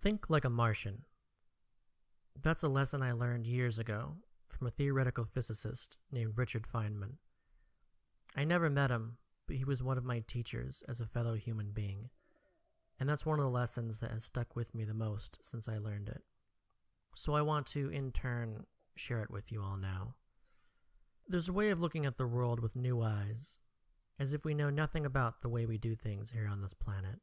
Think like a Martian. That's a lesson I learned years ago from a theoretical physicist named Richard Feynman. I never met him, but he was one of my teachers as a fellow human being. And that's one of the lessons that has stuck with me the most since I learned it. So I want to, in turn, share it with you all now. There's a way of looking at the world with new eyes, as if we know nothing about the way we do things here on this planet.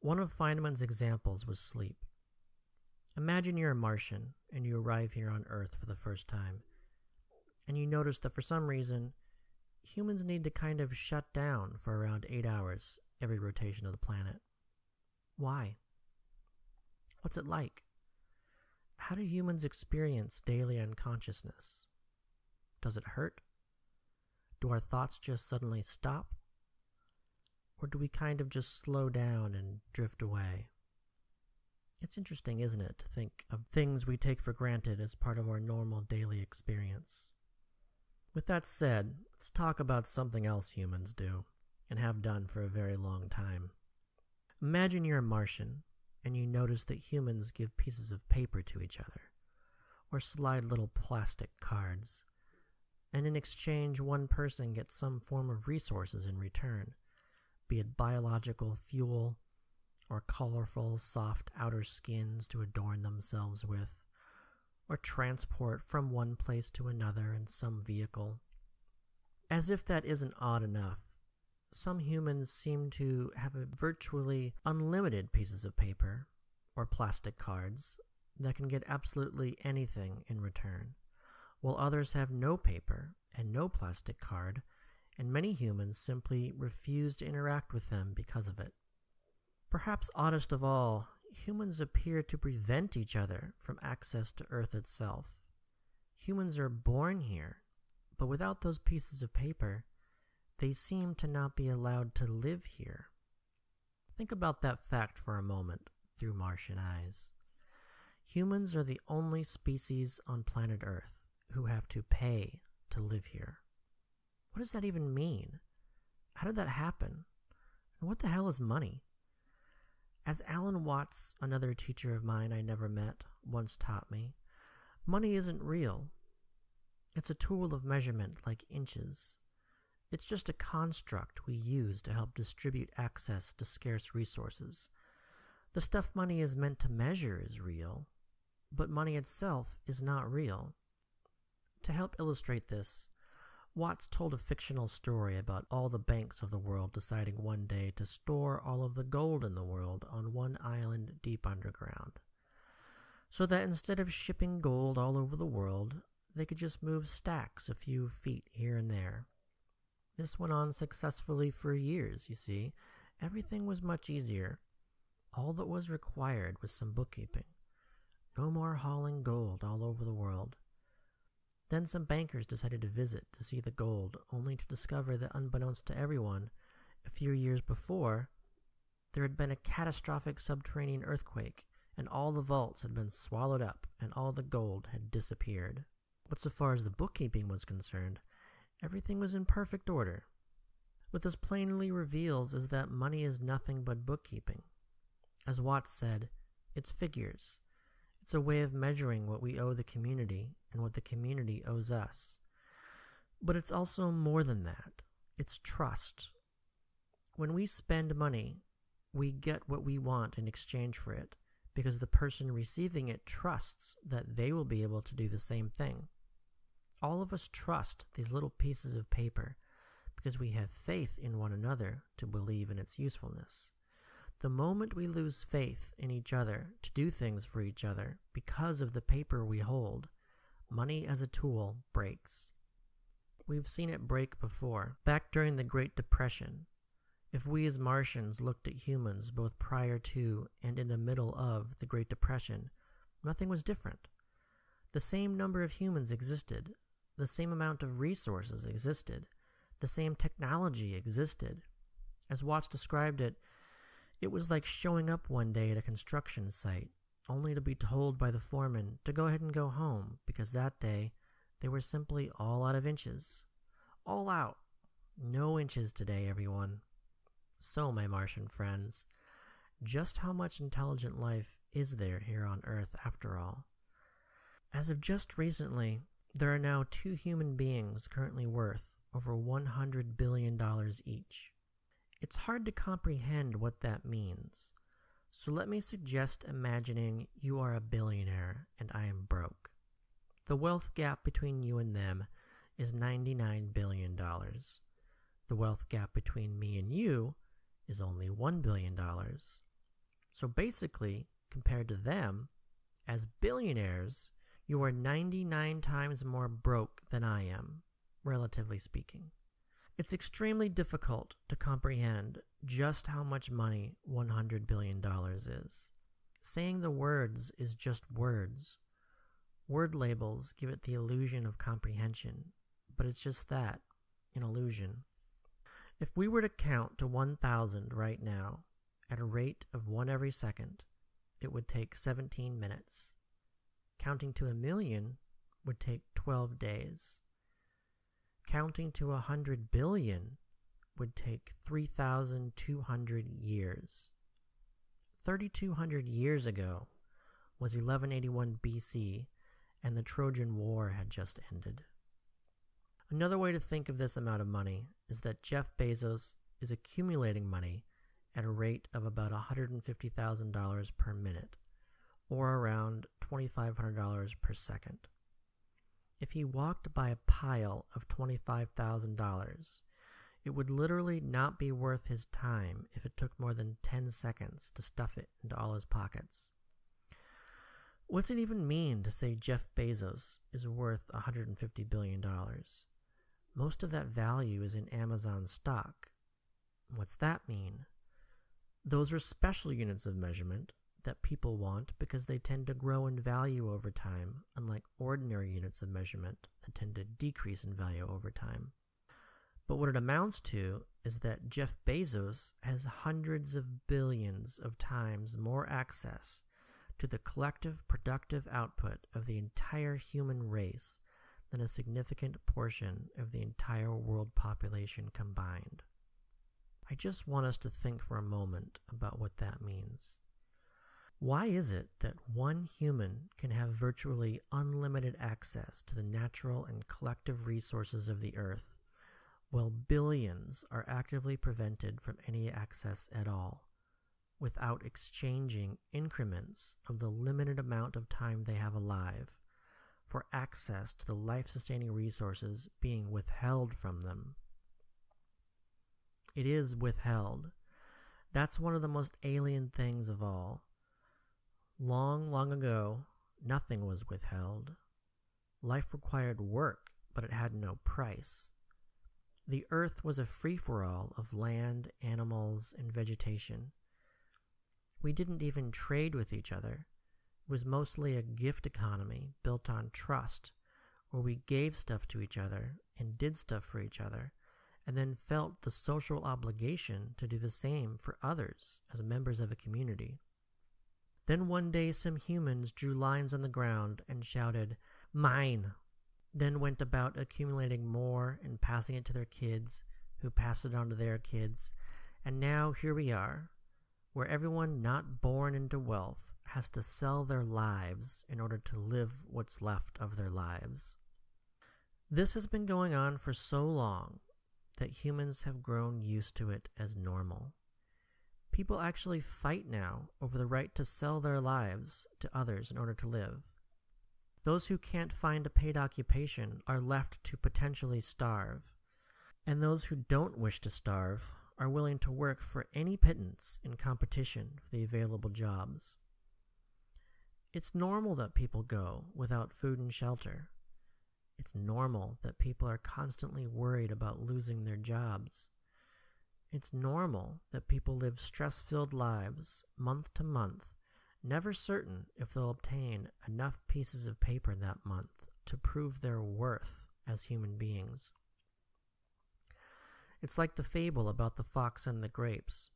One of Feynman's examples was sleep. Imagine you're a Martian and you arrive here on Earth for the first time, and you notice that for some reason, humans need to kind of shut down for around 8 hours every rotation of the planet. Why? What's it like? How do humans experience daily unconsciousness? Does it hurt? Do our thoughts just suddenly stop? Or do we kind of just slow down and drift away? It's interesting, isn't it, to think of things we take for granted as part of our normal daily experience. With that said, let's talk about something else humans do, and have done for a very long time. Imagine you're a Martian, and you notice that humans give pieces of paper to each other, or slide little plastic cards, and in exchange, one person gets some form of resources in return be it biological fuel or colorful, soft outer skins to adorn themselves with, or transport from one place to another in some vehicle. As if that isn't odd enough, some humans seem to have virtually unlimited pieces of paper or plastic cards that can get absolutely anything in return, while others have no paper and no plastic card and many humans simply refuse to interact with them because of it. Perhaps oddest of all, humans appear to prevent each other from access to Earth itself. Humans are born here, but without those pieces of paper, they seem to not be allowed to live here. Think about that fact for a moment through Martian eyes. Humans are the only species on planet Earth who have to pay to live here. What does that even mean? How did that happen? And what the hell is money? As Alan Watts, another teacher of mine I never met, once taught me, money isn't real. It's a tool of measurement like inches. It's just a construct we use to help distribute access to scarce resources. The stuff money is meant to measure is real, but money itself is not real. To help illustrate this, Watts told a fictional story about all the banks of the world deciding one day to store all of the gold in the world on one island deep underground. So that instead of shipping gold all over the world, they could just move stacks a few feet here and there. This went on successfully for years, you see. Everything was much easier. All that was required was some bookkeeping. No more hauling gold all over the world. Then some bankers decided to visit to see the gold, only to discover that unbeknownst to everyone, a few years before, there had been a catastrophic subterranean earthquake, and all the vaults had been swallowed up, and all the gold had disappeared. But so far as the bookkeeping was concerned, everything was in perfect order. What this plainly reveals is that money is nothing but bookkeeping. As Watts said, it's figures. It's a way of measuring what we owe the community and what the community owes us. But it's also more than that. It's trust. When we spend money, we get what we want in exchange for it because the person receiving it trusts that they will be able to do the same thing. All of us trust these little pieces of paper because we have faith in one another to believe in its usefulness. The moment we lose faith in each other to do things for each other because of the paper we hold, money as a tool breaks. We've seen it break before, back during the Great Depression. If we as Martians looked at humans both prior to and in the middle of the Great Depression, nothing was different. The same number of humans existed, the same amount of resources existed, the same technology existed. As Watts described it, it was like showing up one day at a construction site, only to be told by the foreman to go ahead and go home because that day they were simply all out of inches. All out. No inches today, everyone. So, my Martian friends, just how much intelligent life is there here on Earth after all. As of just recently, there are now two human beings currently worth over $100 billion each. It's hard to comprehend what that means, so let me suggest imagining you are a billionaire and I am broke. The wealth gap between you and them is $99 billion. The wealth gap between me and you is only $1 billion. So basically, compared to them, as billionaires, you are 99 times more broke than I am, relatively speaking. It's extremely difficult to comprehend just how much money $100 billion is. Saying the words is just words. Word labels give it the illusion of comprehension, but it's just that an illusion. If we were to count to 1,000 right now, at a rate of one every second, it would take 17 minutes. Counting to a million would take 12 days. Counting to a 100 billion would take 3,200 years. 3,200 years ago was 1181 BC, and the Trojan War had just ended. Another way to think of this amount of money is that Jeff Bezos is accumulating money at a rate of about $150,000 per minute, or around $2,500 per second. If he walked by a pile of $25,000, it would literally not be worth his time if it took more than 10 seconds to stuff it into all his pockets. What's it even mean to say Jeff Bezos is worth $150 billion? Most of that value is in Amazon stock. What's that mean? Those are special units of measurement that people want because they tend to grow in value over time, unlike ordinary units of measurement that tend to decrease in value over time. But what it amounts to is that Jeff Bezos has hundreds of billions of times more access to the collective productive output of the entire human race than a significant portion of the entire world population combined. I just want us to think for a moment about what that means. Why is it that one human can have virtually unlimited access to the natural and collective resources of the earth, while billions are actively prevented from any access at all, without exchanging increments of the limited amount of time they have alive for access to the life sustaining resources being withheld from them? It is withheld. That's one of the most alien things of all. Long, long ago, nothing was withheld. Life required work, but it had no price. The earth was a free for all of land, animals, and vegetation. We didn't even trade with each other. It was mostly a gift economy built on trust, where we gave stuff to each other and did stuff for each other and then felt the social obligation to do the same for others as members of a community. Then one day some humans drew lines on the ground and shouted, Mine! Then went about accumulating more and passing it to their kids, who passed it on to their kids, and now here we are, where everyone not born into wealth has to sell their lives in order to live what's left of their lives. This has been going on for so long that humans have grown used to it as normal. People actually fight now over the right to sell their lives to others in order to live. Those who can't find a paid occupation are left to potentially starve, and those who don't wish to starve are willing to work for any pittance in competition for the available jobs. It's normal that people go without food and shelter. It's normal that people are constantly worried about losing their jobs. It's normal that people live stress filled lives month to month, never certain if they'll obtain enough pieces of paper that month to prove their worth as human beings. It's like the fable about the fox and the grapes,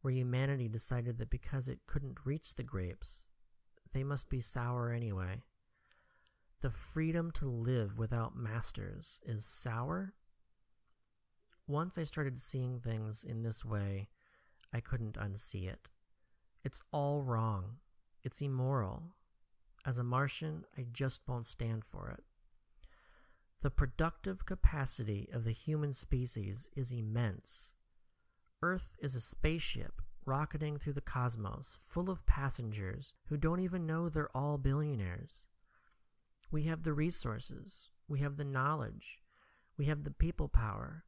where humanity decided that because it couldn't reach the grapes, they must be sour anyway. The freedom to live without masters is sour? Once I started seeing things in this way, I couldn't unsee it. It's all wrong. It's immoral. As a Martian, I just won't stand for it. The productive capacity of the human species is immense. Earth is a spaceship rocketing through the cosmos, full of passengers who don't even know they're all billionaires. We have the resources, we have the knowledge, we have the people power,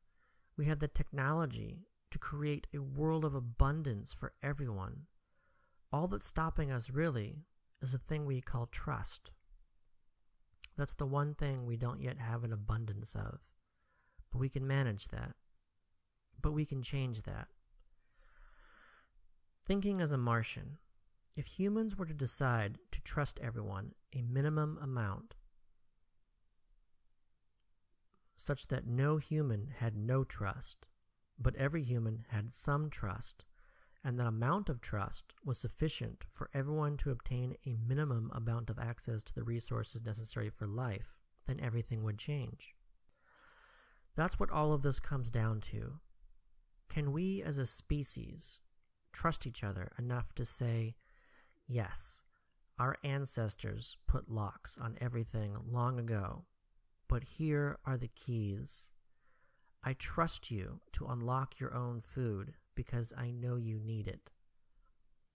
we have the technology to create a world of abundance for everyone. All that's stopping us really is a thing we call trust. That's the one thing we don't yet have an abundance of. But we can manage that. But we can change that. Thinking as a Martian, if humans were to decide to trust everyone a minimum amount, such that no human had no trust, but every human had some trust, and that amount of trust was sufficient for everyone to obtain a minimum amount of access to the resources necessary for life, then everything would change. That's what all of this comes down to. Can we as a species trust each other enough to say, yes, our ancestors put locks on everything long ago, but here are the keys. I trust you to unlock your own food because I know you need it.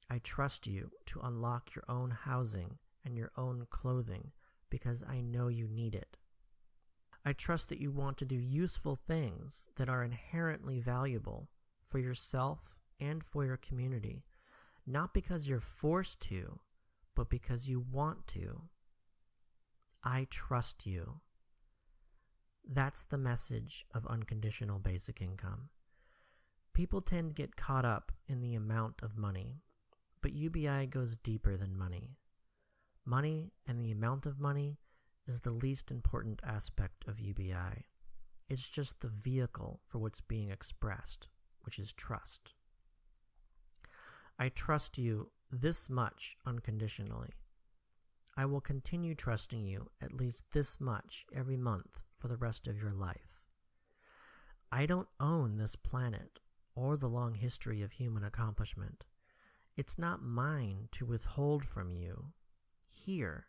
I trust you to unlock your own housing and your own clothing because I know you need it. I trust that you want to do useful things that are inherently valuable for yourself and for your community, not because you're forced to, but because you want to. I trust you. That's the message of unconditional basic income. People tend to get caught up in the amount of money, but UBI goes deeper than money. Money and the amount of money is the least important aspect of UBI. It's just the vehicle for what's being expressed, which is trust. I trust you this much unconditionally. I will continue trusting you at least this much every month for the rest of your life. I don't own this planet or the long history of human accomplishment. It's not mine to withhold from you. Here,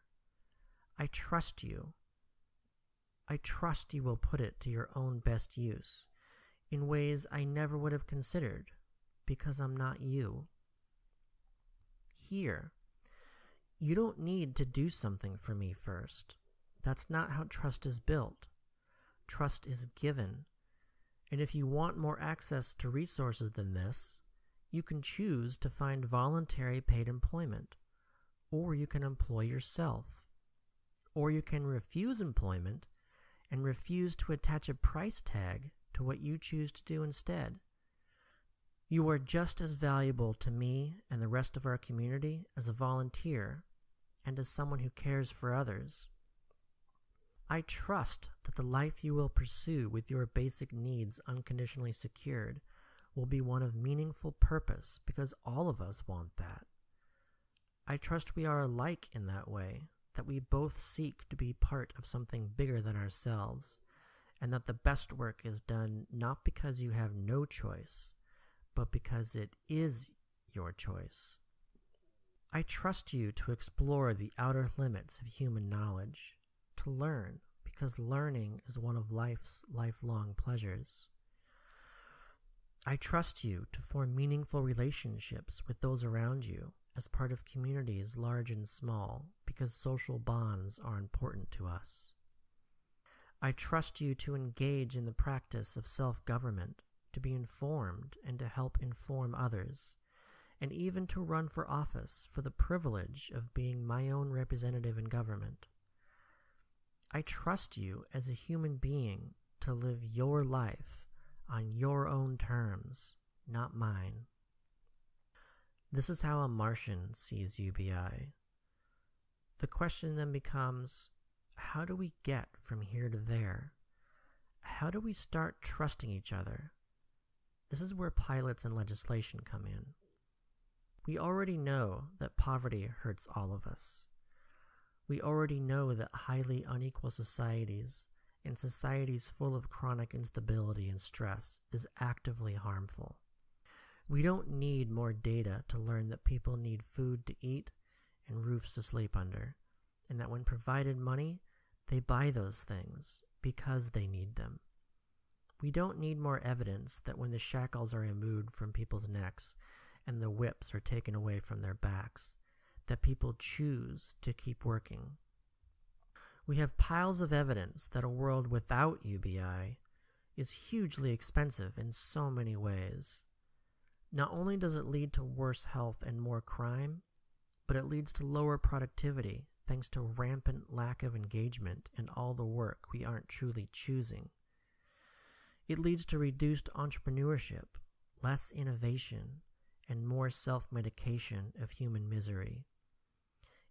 I trust you. I trust you will put it to your own best use in ways I never would have considered because I'm not you here. You don't need to do something for me first. That's not how trust is built. Trust is given. And if you want more access to resources than this, you can choose to find voluntary paid employment, or you can employ yourself, or you can refuse employment and refuse to attach a price tag to what you choose to do instead. You are just as valuable to me and the rest of our community as a volunteer and as someone who cares for others. I trust that the life you will pursue with your basic needs unconditionally secured will be one of meaningful purpose because all of us want that. I trust we are alike in that way, that we both seek to be part of something bigger than ourselves, and that the best work is done not because you have no choice but because it is your choice. I trust you to explore the outer limits of human knowledge, to learn, because learning is one of life's lifelong pleasures. I trust you to form meaningful relationships with those around you as part of communities large and small, because social bonds are important to us. I trust you to engage in the practice of self government to be informed and to help inform others, and even to run for office for the privilege of being my own representative in government. I trust you as a human being to live your life on your own terms, not mine. This is how a Martian sees UBI. The question then becomes how do we get from here to there? How do we start trusting each other? This is where pilots and legislation come in. We already know that poverty hurts all of us. We already know that highly unequal societies and societies full of chronic instability and stress is actively harmful. We don't need more data to learn that people need food to eat and roofs to sleep under, and that when provided money, they buy those things because they need them. We don't need more evidence that when the shackles are removed from people's necks and the whips are taken away from their backs, that people choose to keep working. We have piles of evidence that a world without UBI is hugely expensive in so many ways. Not only does it lead to worse health and more crime, but it leads to lower productivity thanks to rampant lack of engagement in all the work we aren't truly choosing. It leads to reduced entrepreneurship, less innovation, and more self medication of human misery.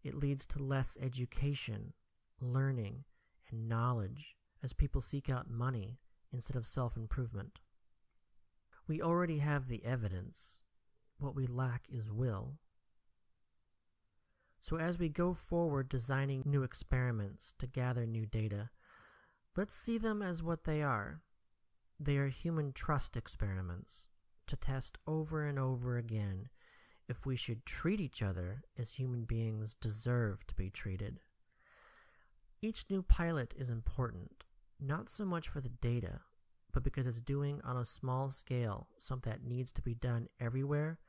It leads to less education, learning, and knowledge as people seek out money instead of self improvement. We already have the evidence. What we lack is will. So, as we go forward designing new experiments to gather new data, let's see them as what they are they are human trust experiments to test over and over again if we should treat each other as human beings deserve to be treated. Each new pilot is important, not so much for the data, but because it's doing on a small scale something that needs to be done everywhere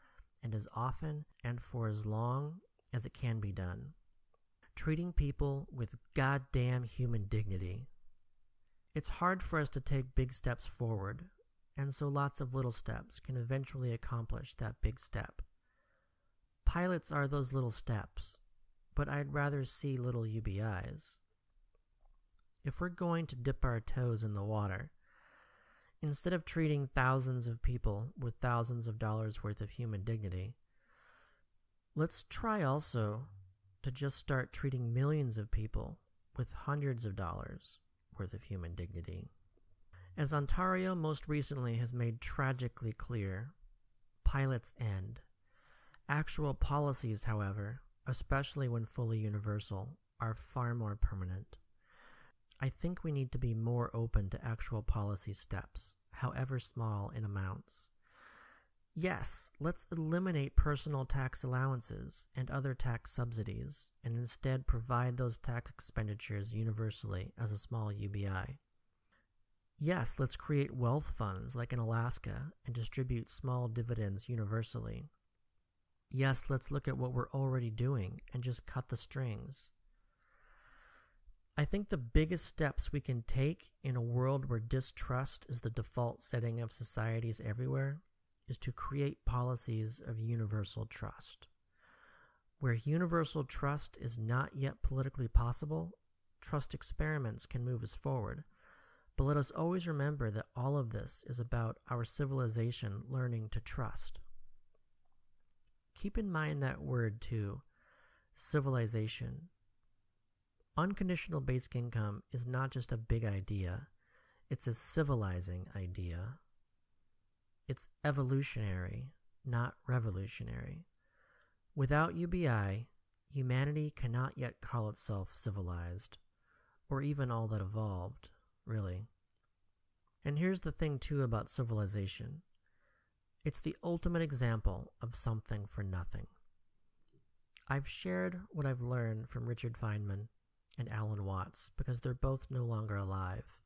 and as often and for as long as it can be done. Treating people with goddamn human dignity it's hard for us to take big steps forward, and so lots of little steps can eventually accomplish that big step. Pilots are those little steps, but I'd rather see little UBIs. If we're going to dip our toes in the water, instead of treating thousands of people with thousands of dollars worth of human dignity, let's try also to just start treating millions of people with hundreds of dollars worth of human dignity. As Ontario most recently has made tragically clear, pilots end. Actual policies, however, especially when fully universal, are far more permanent. I think we need to be more open to actual policy steps, however small in amounts. Yes, let's eliminate personal tax allowances and other tax subsidies and instead provide those tax expenditures universally as a small UBI. Yes, let's create wealth funds like in Alaska and distribute small dividends universally. Yes, let's look at what we're already doing and just cut the strings. I think the biggest steps we can take in a world where distrust is the default setting of societies everywhere is to create policies of universal trust. Where universal trust is not yet politically possible, trust experiments can move us forward. But let us always remember that all of this is about our civilization learning to trust. Keep in mind that word too civilization. Unconditional basic income is not just a big idea, it's a civilizing idea. It's evolutionary, not revolutionary. Without UBI, humanity cannot yet call itself civilized, or even all that evolved, really. And here's the thing, too, about civilization it's the ultimate example of something for nothing. I've shared what I've learned from Richard Feynman and Alan Watts because they're both no longer alive.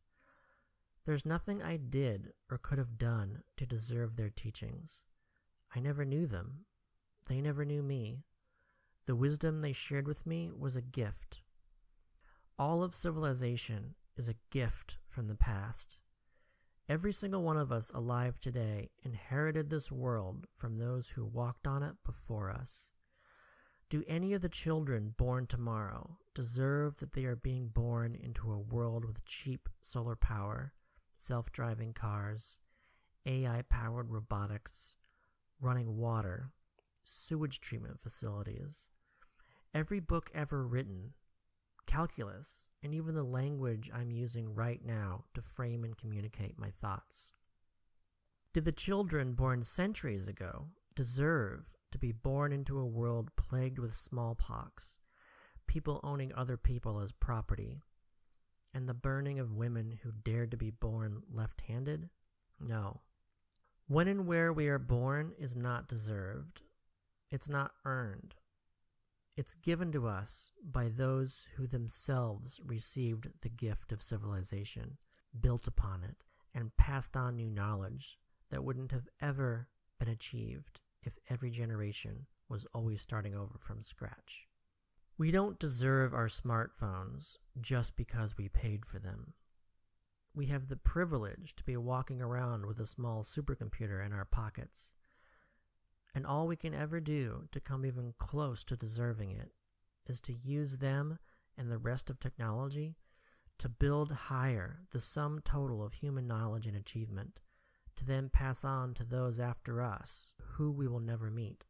There's nothing I did or could have done to deserve their teachings. I never knew them. They never knew me. The wisdom they shared with me was a gift. All of civilization is a gift from the past. Every single one of us alive today inherited this world from those who walked on it before us. Do any of the children born tomorrow deserve that they are being born into a world with cheap solar power self driving cars, AI powered robotics, running water, sewage treatment facilities. Every book ever written, calculus, and even the language I'm using right now to frame and communicate my thoughts. Did the children born centuries ago deserve to be born into a world plagued with smallpox, people owning other people as property, and the burning of women who dared to be born left handed? No. When and where we are born is not deserved, it's not earned. It's given to us by those who themselves received the gift of civilization, built upon it, and passed on new knowledge that wouldn't have ever been achieved if every generation was always starting over from scratch. We don't deserve our smartphones just because we paid for them. We have the privilege to be walking around with a small supercomputer in our pockets. And all we can ever do to come even close to deserving it is to use them and the rest of technology to build higher the sum total of human knowledge and achievement, to then pass on to those after us who we will never meet.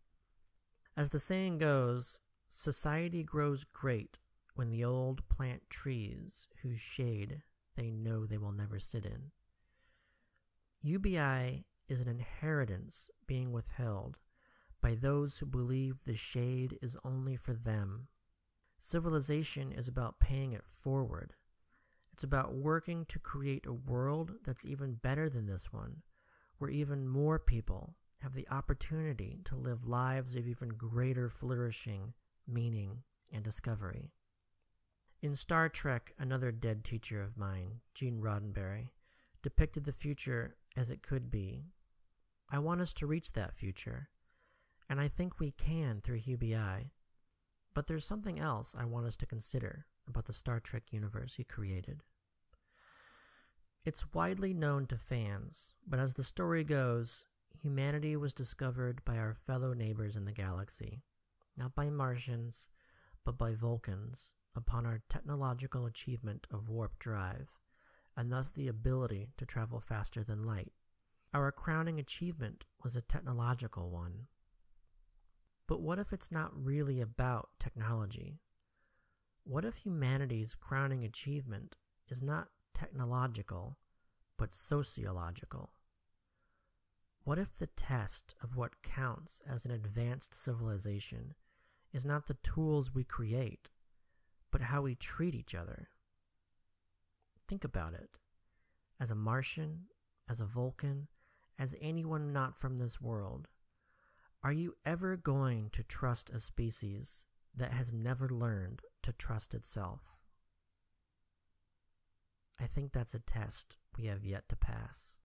As the saying goes, society grows great when the old plant trees whose shade they know they will never sit in. UBI is an inheritance being withheld by those who believe the shade is only for them. Civilization is about paying it forward. It's about working to create a world that's even better than this one, where even more people have the opportunity to live lives of even greater flourishing, meaning, and discovery. In Star Trek, another dead teacher of mine, Gene Roddenberry, depicted the future as it could be. I want us to reach that future, and I think we can through UBI. But there's something else I want us to consider about the Star Trek universe he created. It's widely known to fans, but as the story goes, humanity was discovered by our fellow neighbors in the galaxy, not by Martians, but by Vulcans upon our technological achievement of warp drive, and thus the ability to travel faster than light. Our crowning achievement was a technological one. But what if it's not really about technology? What if humanity's crowning achievement is not technological, but sociological? What if the test of what counts as an advanced civilization is not the tools we create, but how we treat each other. Think about it. As a Martian, as a Vulcan, as anyone not from this world, are you ever going to trust a species that has never learned to trust itself? I think that's a test we have yet to pass.